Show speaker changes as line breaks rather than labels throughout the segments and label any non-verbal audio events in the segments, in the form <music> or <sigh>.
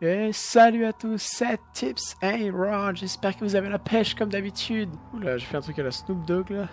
Et salut à tous, c'est Tips and Ron, j'espère que vous avez la pêche comme d'habitude. Oula, j'ai fait un truc à la Snoop Dogg là.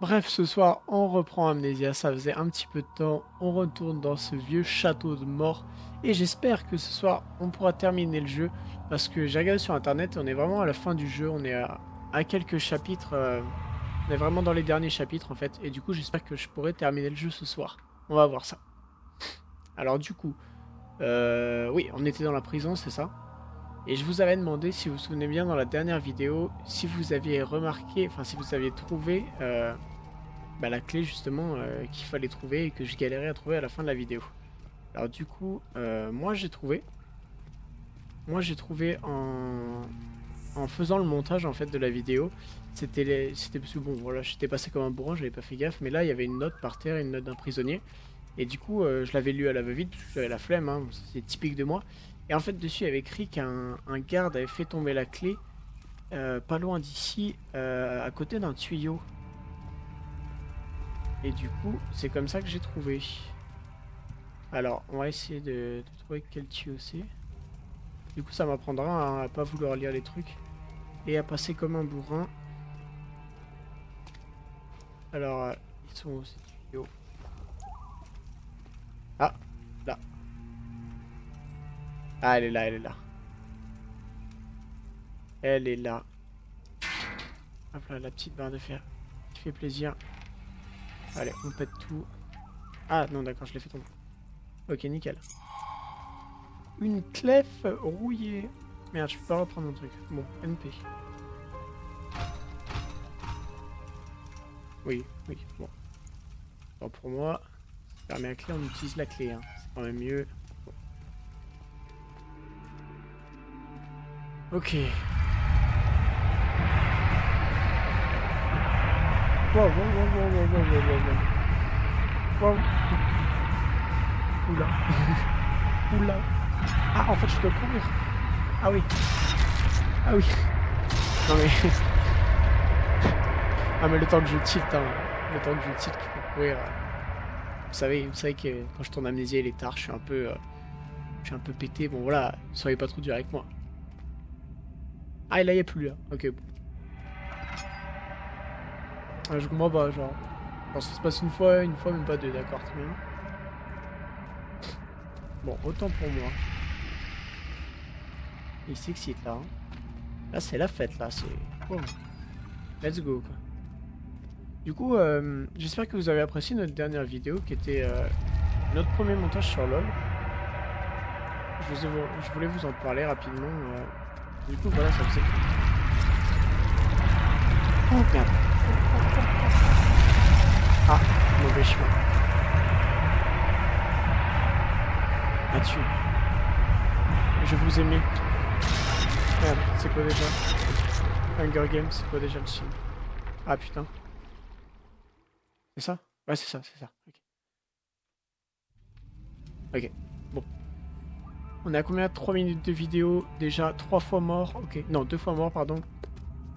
Bref, ce soir, on reprend Amnesia, ça faisait un petit peu de temps, on retourne dans ce vieux château de mort. Et j'espère que ce soir, on pourra terminer le jeu, parce que j'ai regardé sur internet, on est vraiment à la fin du jeu, on est à, quelques chapitres, euh, on est vraiment dans les derniers chapitres en fait, et du coup j'espère que je pourrai terminer le jeu ce soir. On va voir ça. Alors du coup, euh, oui, on était dans la prison, c'est ça. Et je vous avais demandé, si vous vous souvenez bien dans la dernière vidéo, si vous aviez remarqué, enfin si vous aviez trouvé euh, bah, la clé justement euh, qu'il fallait trouver et que je galérais à trouver à la fin de la vidéo. Alors du coup, moi j'ai trouvé. Moi j'ai trouvé en, faisant le montage en fait de la vidéo. C'était c'était parce que bon voilà, j'étais passé comme un bourrin, j'avais pas fait gaffe, mais là il y avait une note par terre, une note d'un prisonnier. Et du coup, euh, je l'avais lu à la va-vite, parce que j'avais la flemme, hein, c'est typique de moi. Et en fait, dessus, il y avait écrit qu'un garde avait fait tomber la clé euh, pas loin d'ici, euh, à côté d'un tuyau. Et du coup, c'est comme ça que j'ai trouvé. Alors, on va essayer de, trouver quel tuyau c'est. Du coup, ça m'apprendra à, à pas vouloir lire les trucs. Et à passer comme un bourrin. Alors, ils sont tuyaux ah, là. Ah, elle est là, elle est là. Elle est là. Hop là, la petite barre de fer qui fait plaisir. Allez, on pète tout. Ah, non, d'accord, je l'ai fait tomber. Ok, nickel. Une clef rouillée. Merde, je peux pas reprendre mon truc. Bon, NP. Oui, oui, bon. bon pour moi, Permet la clé, on utilise la clé. Hein. C'est quand même mieux. Ok. Wow, wow, wow, wow, wow, wow, wow, wow. Oula. <laughs> Oula. Ah, en fait, je dois courir. Ah oui. Ah oui. Non mais... <laughs> ah mais le temps que je tilt, hein. Le temps que je tilt, je peux courir. Vous savez, vous savez que quand je tourne Amnésia, il est tard, je suis un peu, euh, je suis un peu pété. Bon voilà, soyez pas trop dur avec moi. Ah, et là, il n'y a plus là. Ok, bon. Ah, je comprends pas, genre. ça se passe une fois, une fois, même pas deux, d'accord, très bien. Bon, autant pour moi. Il s'excite là. Hein. Là, c'est la fête, là, c'est... Let's go, quoi. Du coup, euh, j'espère que vous avez apprécié notre dernière vidéo qui était euh, notre premier montage sur LoL. Je, voulais vous en parler rapidement. Euh. Du coup, voilà, ça faisait... Oh merde Ah, mauvais chemin. Là-dessus. Je vous ai mis. Merde, c'est quoi déjà? Hunger Games, c'est quoi déjà le film Ah putain. C'est ça? Ouais, c'est ça, c'est ça. Ok. Bon. On est à combien? 3 minutes de vidéo Déjà 3 fois mort. Ok. Non, 2 fois mort, pardon.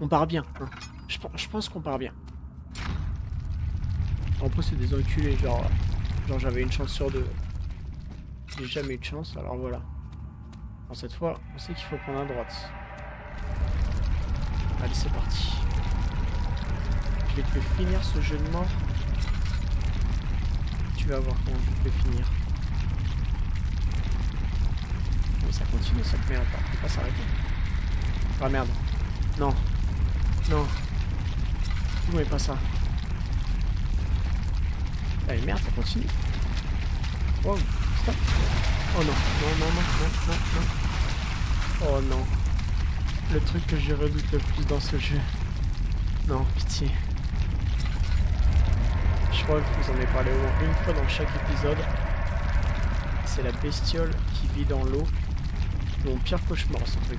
On part bien. Hein. Je, pense qu'on part bien. En plus, c'est des enculés. Genre, genre j'avais une chance sur deux. J'ai jamais eu de chance, alors voilà. Bon, cette fois, on sait qu'il faut prendre à droite. Allez, c'est parti. Je vais te finir ce jeu de mort tu vas voir comment je vais finir. Mais ça continue cette merde, on peut pas s'arrêter. Ah merde. Non. Non. Non, pas ça. Ah merde, ça continue. Oh, stop. Oh non, non, non, non, non, non, non. Oh non. Le truc que je redoute le plus dans ce jeu. Non, pitié. Je crois que vous en avez parlé au moins une fois dans chaque épisode. C'est la bestiole qui vit dans l'eau. Mon pire cauchemar ce truc.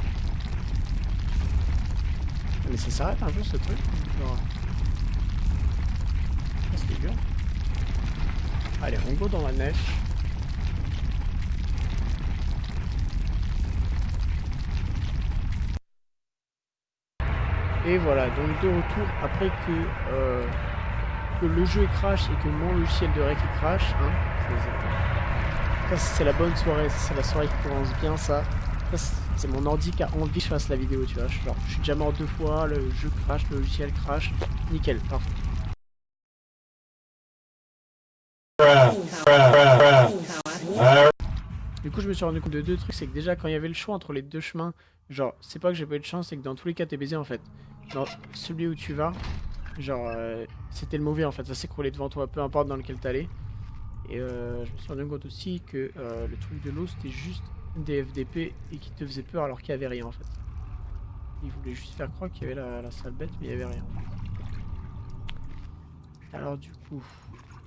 Mais ça s'arrête un peu ce truc Genre... Dur. Allez, on go dans la neige. Et voilà, donc de retour après que euh, le jeu crash et que mon logiciel de rec crash, hein, c'est la bonne soirée, c'est la soirée qui commence bien, ça. ça c'est mon ordi qui a envie que je fasse la vidéo, tu vois. Genre, je suis déjà mort deux fois, le jeu crash, le logiciel crash. Nickel, parfait. Du coup, je me suis rendu compte de deux trucs. C'est que déjà, quand il y avait le choix entre les deux chemins, genre, c'est pas que j'ai pas eu de chance, c'est que dans tous les cas, t'es baisé en fait. Dans celui où tu vas, genre, euh, c'était le mauvais en fait. Ça s'écroulait devant toi, peu importe dans lequel t'allais. Et euh, je me suis rendu compte aussi que euh, le truc de l'eau, c'était juste des FDP et qui te faisait peur alors qu'il y avait rien en fait. Il voulait juste faire croire qu'il y avait la, la salle bête, mais il y avait rien. Alors du coup,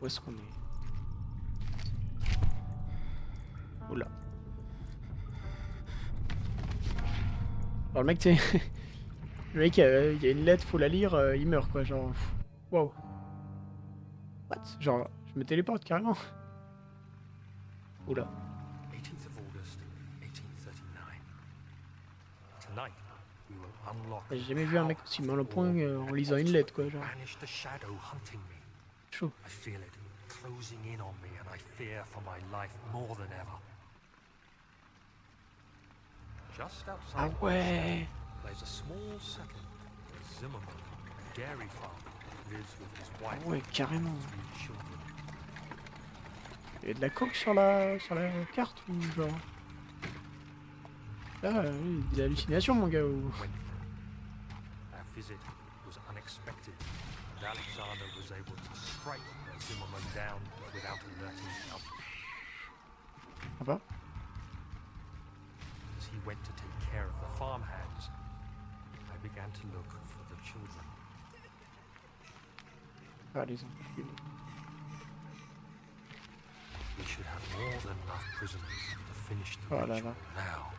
où est-ce qu'on est, Oula. Alors le mec, tu <laughs> le mec, euh, il y a une lettre, faut la lire, euh, il meurt quoi, genre... Wow. What? Genre, je me téléporte carrément. Oula. J'ai jamais vu un mec aussi mal au point euh, en lisant une lettre quoi, genre. Chaud. closing in on me and I fear for my life more than ever. Just outside ah ouais. There's a small settlement, Zimmerman, dairy farm, lives with his wife. Ah ouais, carrément. Il y a de la coque sur la sur la carte ou genre? Là, ah, il y a des hallucinations mon gars ou... Our visit was unexpected and Alexander was able to strike Zimmerman down without alerting Ah bah. As he went to take care of the I began to look for the children. Ah, les enfants. We should have more than enough prisoners to finish the oh ritual now.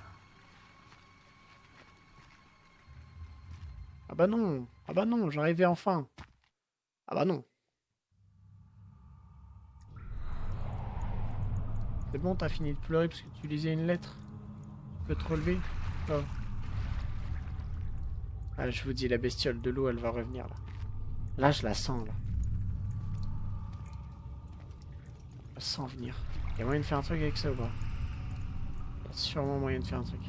Ah bah non Ah bah non, j'arrivais enfin Ah bah non C'est bon, t'as fini de pleurer parce que tu lisais une lettre Tu peux te relever oh. Je vous dis, la bestiole de l'eau, elle va revenir là. Là, je la sens là. Je la sens venir. Il y a moyen de faire un truc avec ça ou pas? Il y a sûrement moyen de faire un truc.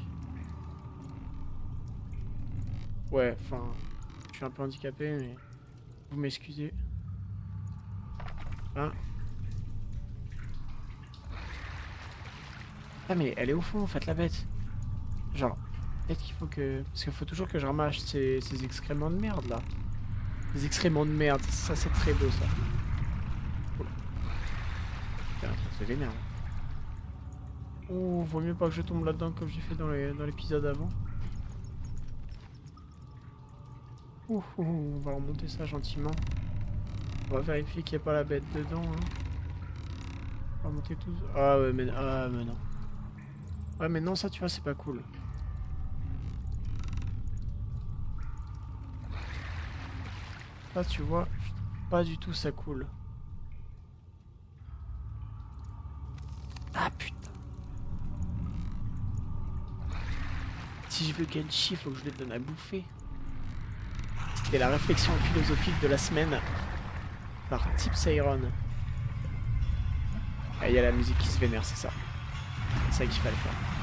Ouais, enfin, je suis un peu handicapé, mais vous m'excusez. Hein? Ah mais elle est au fond en fait la bête. Genre, peut-être qu'il faut que... Parce qu'il faut toujours que je ramasse ces, ces excréments de merde là. Les excréments de merde, ça c'est très beau ça. C'est vénère. Oh, vaut mieux pas que je tombe là-dedans comme j'ai fait dans l'épisode avant. Ouh, on va remonter ça gentiment. On va vérifier qu'il n'y a pas la bête dedans. Hein. On va remonter tout. Ah ouais, mais, ah, mais non. Ouais, mais non, ça, tu vois, c'est pas cool. Ça, tu vois, pas du tout ça cool. Ah, putain. Si je veux Genshi, faut que je lui donne à bouffer. C'était la réflexion philosophique de la semaine par Tips Iron. Ah, il y a la musique qui se vénère, c'est ça. C'est ça qu'il fallait faire.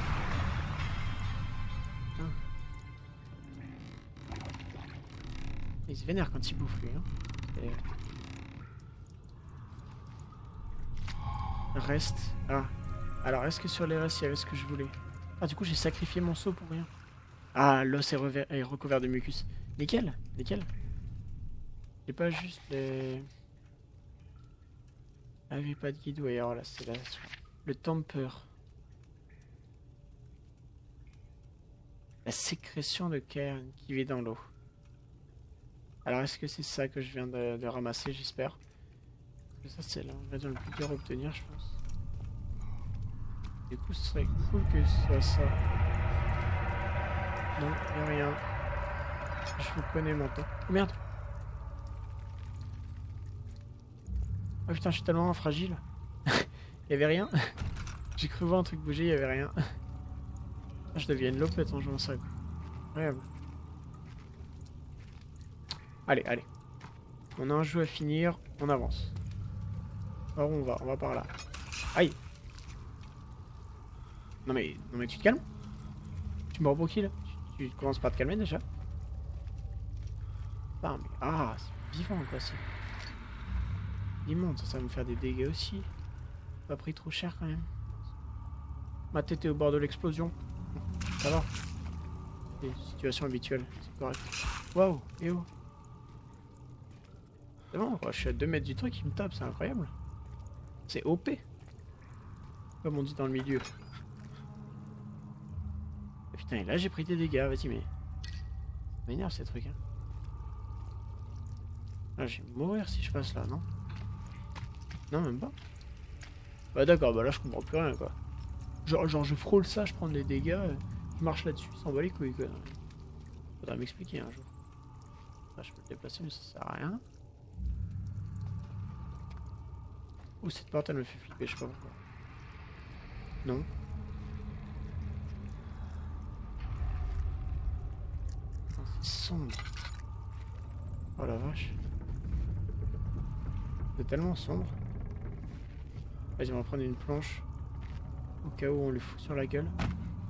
Il se vénère quand il bouffe lui. Hein. Reste. Ah. Alors est-ce que sur les restes il y avait ce que je voulais? Ah du coup j'ai sacrifié mon seau pour rien. Ah l'os est, recouvert de mucus. Nickel, nickel. J'ai pas juste les... Ah pas de guide, ouais alors là c'est là. Le temper. La sécrétion de cairn qui vit dans l'eau. Alors est-ce que c'est ça que je viens de, ramasser, j'espère? Ça c'est l'ingrédient le plus dur à obtenir, je pense. Du coup, ce serait cool que ce soit ça. Non, y'a rien. Je vous connais temps. Oh merde Oh putain, je suis tellement fragile. <laughs> Y'avait rien? J'ai cru voir un truc bouger, y'avait rien. Ah, je deviens lopette en jouant ça. Incroyable. Allez, allez. On a un jeu à finir, on avance. Alors on va, on va par là. Aïe Non mais, non mais tu te calmes Tu me pour qui là? Tu, tu, commences par te calmer déjà Ah c'est vivant quoi, c'est... Immonde, ça, ça va me faire des dégâts aussi. Pas pris trop cher quand même. Ma tête est au bord de l'explosion. Ça va. Situation habituelle, c'est correct. Waouh, et oh C'est bon, je suis à 2 mètres du truc, il me tape, c'est incroyable. C'est OP. Comme on dit dans le milieu. putain, et là j'ai pris des dégâts, vas-y, mais. M'énerve ces trucs, hein. Ah, je vais mourir si je passe là, non? Non, même pas. Bah d'accord, bah là je comprends plus rien, quoi. Genre, genre je frôle ça, je prends des dégâts, je marche là-dessus, s'en va les couilles, quoi. Faudra m'expliquer un jour. Là, je peux le déplacer, mais ça sert à rien. Oh, cette porte, elle me fait flipper, je sais pas pourquoi. Non. C'est sombre. Oh la vache. C'est tellement sombre. Vas-y, on va prendre une planche. Au cas où on le fout sur la gueule.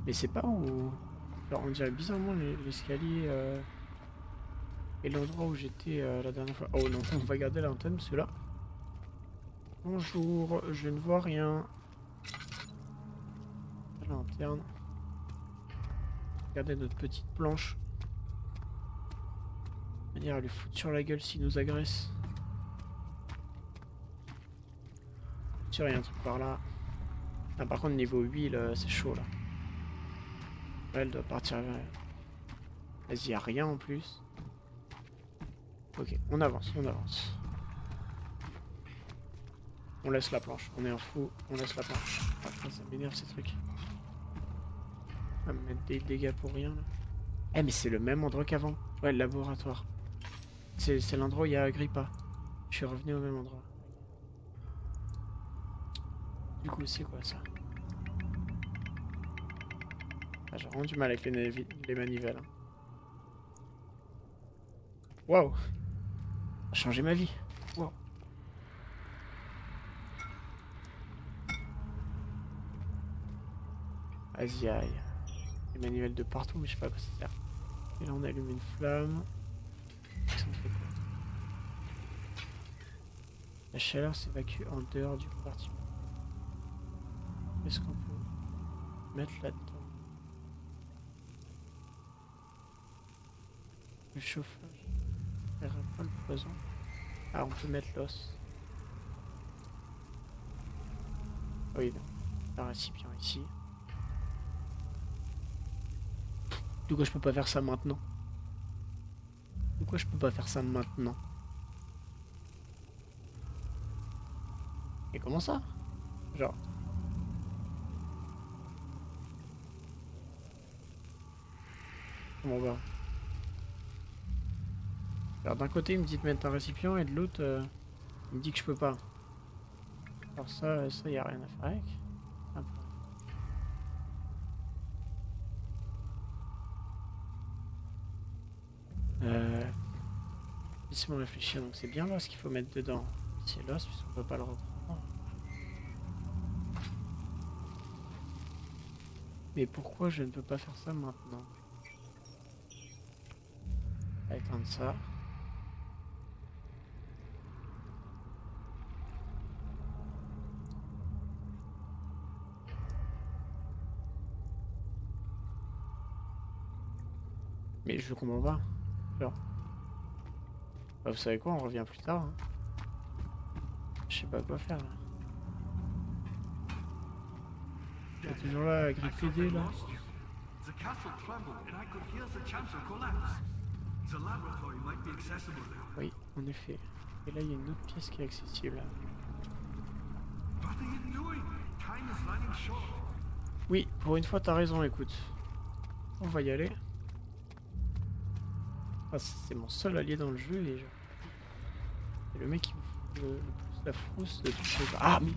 Mais c'est pas où... Alors on dirait bizarrement l'escalier euh... et l'endroit où j'étais euh, la dernière fois. Oh non, on va garder l'antenne, ceux-là. Bonjour, je ne vois rien. La lanterne. Regardez notre petite planche. On va lui foutre sur la gueule s'il nous agresse. Sûr, il y a un truc par là. Ah, par contre, niveau 8, c'est chaud là. Elle doit partir. Vas-y, y a rien en plus. Ok, on avance, on avance. On laisse la planche. On est un fou, on laisse la planche. Ah, ça m'énerve ces trucs. On va me mettre des dégâts pour rien là. Eh mais c'est le même endroit qu'avant. Ouais, le laboratoire. C'est l'endroit où il y a Agrippa. Je suis revenu au même endroit. Du coup, c'est quoi ça? Ah, J'ai vraiment du mal avec les, les manivelles. Hein. Waouh changé ma vie. Waouh Des manivelles de partout, mais je sais pas quoi ça sert. Et là on allume une flamme. La chaleur s'évacue en dehors du compartiment. Qu'est-ce qu'on peut mettre là-dedans Le chauffage. pas le poison. Ah, on peut mettre l'os. Oui, un récipient ici. Pourquoi je peux pas faire ça maintenant Pourquoi je peux pas faire ça maintenant Et comment ça Genre... Comment va Alors d'un côté il me dit de mettre un récipient et de l'autre euh, il me dit que je peux pas. Alors ça, ça y a rien à faire avec. Euh... Laissez-moi réfléchir, donc c'est bien ce qu'il faut mettre dedans. C'est l'os puisqu'on peut pas le reprendre. Mais pourquoi je ne peux pas faire ça maintenant? Éteindre ça. Mais je comprends pas. Genre. Bah, vous savez quoi, on revient plus tard. Hein. Je sais pas quoi faire là. Il est toujours là, griffé là. Oui, en effet. Et là, il y a une autre pièce qui est accessible. Oui, pour une fois, t'as raison, écoute. On va y aller. Ah, c'est mon seul allié dans le jeu et je... le mec qui me le, plus la frousse de les... Ah, mais...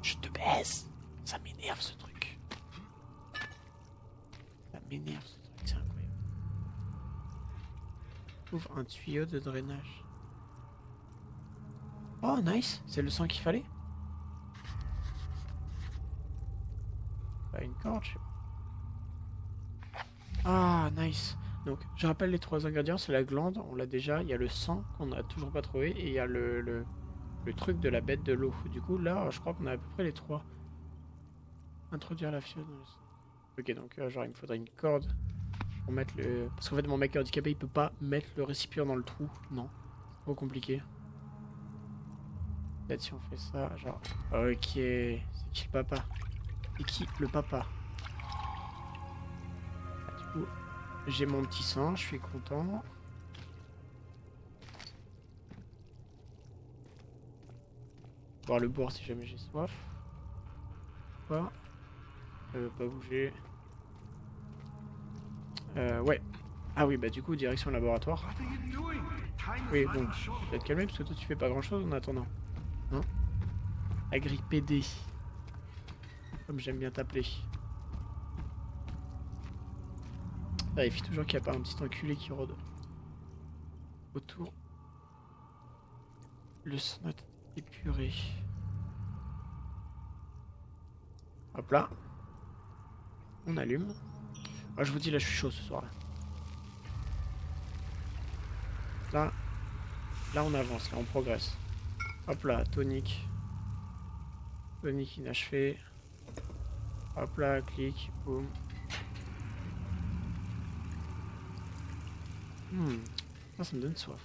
Je te baisse Ça m'énerve ce truc. Ça m'énerve ce truc, c'est incroyable. Ouvre un tuyau de drainage. Oh, nice C'est le sang qu'il fallait Bah, une corde, je sais pas. Ah, nice. Donc, je rappelle les trois ingrédients, c'est la glande, on l'a déjà, il y a le sang qu'on n'a toujours pas trouvé, et il y a le, le, truc de la bête de l'eau. Du coup, là, je crois qu'on a à peu près les trois. Introduire la fiole. Ok, donc, euh, genre, il me faudrait une corde pour mettre le... Parce qu'en fait, mon mec handicapé, il peut pas mettre le récipient dans le trou. Non, trop compliqué. Peut-être si on fait ça, genre... Ok, c'est qui le papa? C'est qui le papa? Du coup, j'ai mon petit sang, je suis content. Boire le boire si jamais j'ai soif. Quoi euh, Pas bouger. Euh, ouais. Ah oui, bah du coup, direction laboratoire. Oui, bon, je vais te calmer parce que toi tu fais pas grand chose en attendant. Hein Agri PD. Comme j'aime bien t'appeler. Vérifie toujours qu'il n'y a pas un petit enculé qui rôde. Autour. Le son est épuré. Hop là. On allume. Ah, je vous dis, là, je suis chaud ce soir. Là, là, on avance, là, on progresse. Hop là, tonique. Tonique inachevé. Hop là, clic, boum. Hmm, ça, me donne soif.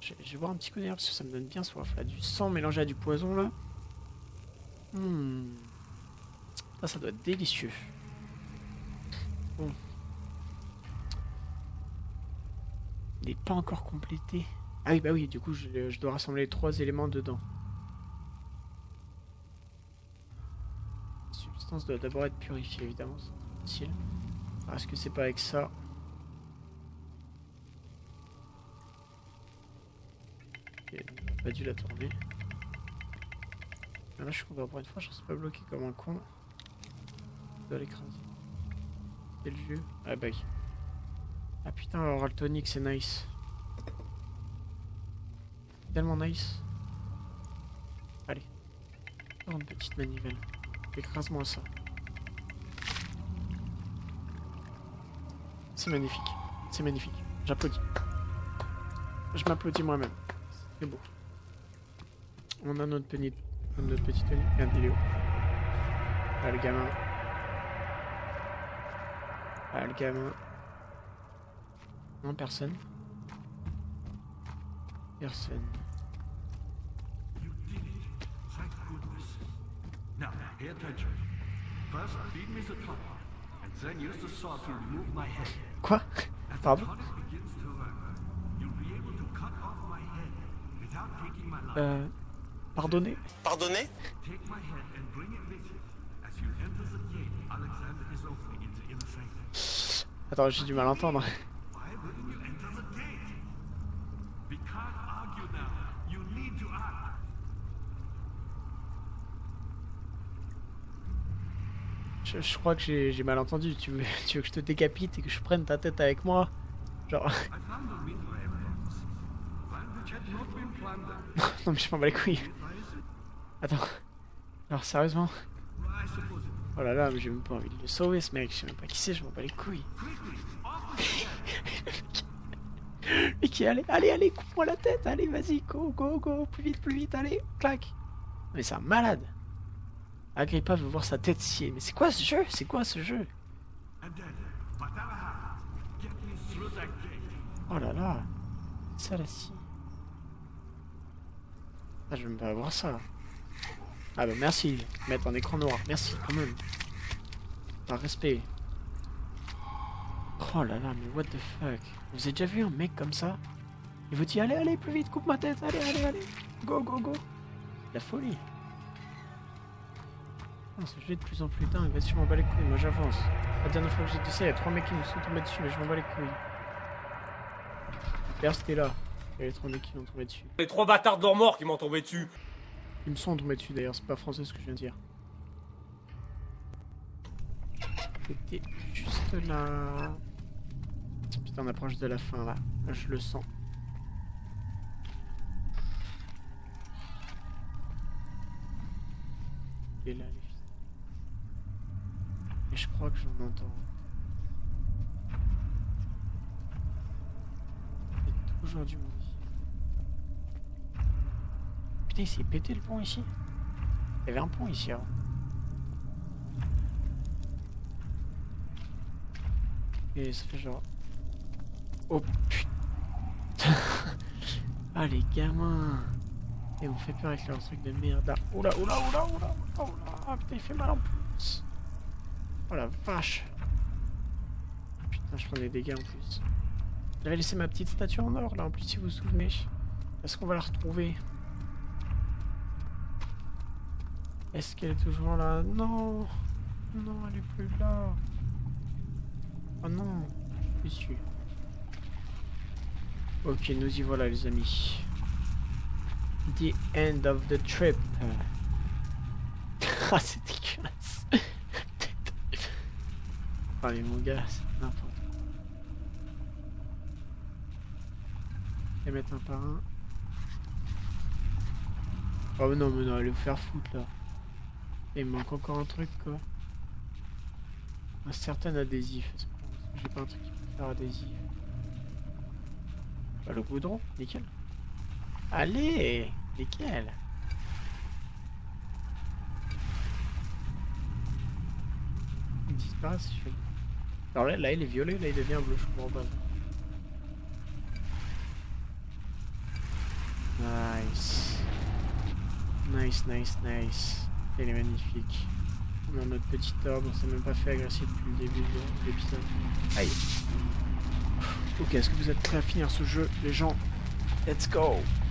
Je, vais boire un petit coup d'air parce que ça me donne bien soif. Là, du sang mélangé à du poison, là. Hmm. Ça, ça doit être délicieux. Bon. Il n'est pas encore complété. Ah oui, bah oui, du coup, je, dois rassembler les trois éléments dedans. La substance doit d'abord être purifiée, évidemment. C'est facile. Est-ce que c'est pas avec ça? On a pas dû la tourner. Ah, Là, je suis content pour une fois, je ne suis pas bloqué comme un con. Je dois l'écraser. Le jeu. Ah bah oui. Ah putain, alors le tonic, c'est nice. Tellement nice. Allez. Oh, une petite manivelle. Écrase-moi ça. C'est magnifique. C'est magnifique. J'applaudis. Je m'applaudis moi-même. C'est beau. On a notre petit, notre petit Tony. Regarde, il est où? Ah, le gamin. Ah, le gamin. Non, personne. Personne.
Now, pay attention. First, feed me the tonic, and then use the saw to remove my head.
Quoi? Pardon?
The inner sanctum.
Attends, j'ai du mal à entendre. Je, je crois que j'ai j'ai mal entendu. Tu veux, <laughs> tu veux que je te décapite et que je prenne ta tête avec moi? Genre... <laughs> non mais je m'en bats les couilles. Attends. Alors sérieusement? Oh là là, mais j'ai même pas envie de le sauver ce mec. Je sais même pas qui c'est, je m'en bats les couilles. <laughs> Mais qui allez, allez, allez, coupe-moi la tête, allez, vas-y, go, go, go, plus vite, plus vite, allez, clac. Mais c'est un malade. Agrippa veut voir sa tête sciée. Mais c'est quoi ce jeu? C'est quoi ce jeu? Oh là là. Ça la scie. Ah, je veux même pas avoir ça. Ah bah merci, mettre un écran noir. Merci, quand même. Par respect. Oh là là, mais what the fuck. Vous avez déjà vu un mec comme ça? Il vous dit allez, allez, plus vite, coupe ma tête, allez, allez, allez. Go, go, go. La folie. Ah, ce jeu de plus en plus dingue, vas-y, je m'en bats les couilles, moi j'avance. La dernière fois que j'ai dit ça, il y a trois mecs qui me sont tombés dessus, mais je m'en bats les couilles. D'ailleurs, c'était là. Il y avait trois mecs qui m'ont tombé dessus.
Les trois bâtards d'or morts qui m'ont tombé dessus.
Ils me sont tombés dessus d'ailleurs, c'est pas français ce que je viens de dire. C'était juste là. Putain, on approche de la fin là. Je le sens. Et là, les fils. je crois que j'en entends. A toujours du monde il s'est pété le pont ici. Il y avait un pont ici avant. Et ça fait genre... Oh putain <laughs> Ah les gamins Et on fait peur avec leur truc de merde. Ah, Oula, oula, oula, oula, oula, oula putain, il fait mal en plus Oh la vache Putain, je prends des dégâts en plus. J'avais laissé ma petite statue en or là, en plus si vous vous souvenez. Est-ce qu'on va la retrouver? Est-ce qu'elle est toujours là? Non Non, elle est plus là Oh non Je suis déçu. Ok, nous y voilà les amis. The end of the trip. <laughs> ah, c'est dégueulasse. <laughs> ah, mais mon gars, c'est n'importe quoi. Les mettre un par un. Oh mais non, mais non, allez vous faire foutre là. Il manque encore un truc quoi. Un certain adhésif. J'ai pas un truc qui peut faire adhésif. Bah, le goudron, nickel. Allez, nickel. Il disparaît si je fais. Alors là, là, il est violet, là, il devient bleu, je comprends pas. Nice. Nice, nice, nice. Il est magnifique. On a notre petit orbe, on s'est même pas fait agresser depuis le début de l'épisode. Aïe. Ok, est-ce que vous êtes prêts à finir ce jeu, les gens? Let's go